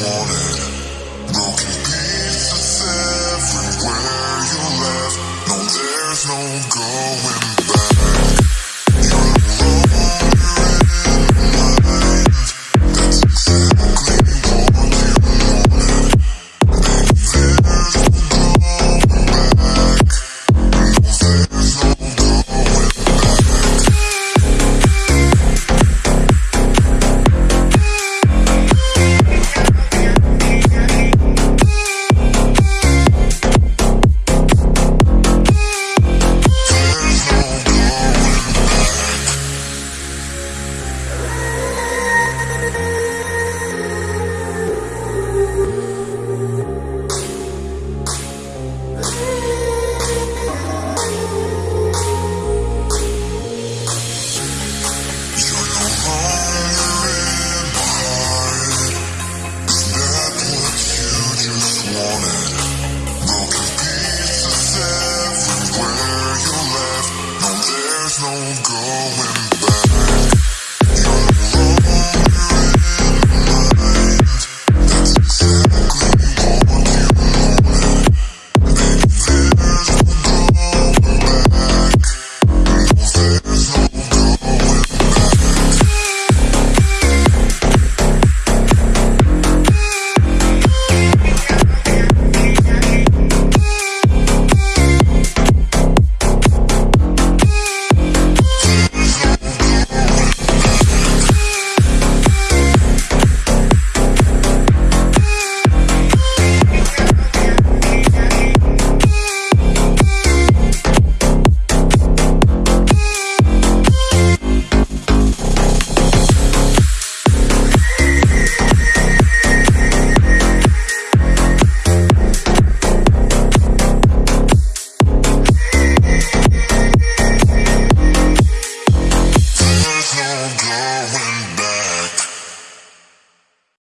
water.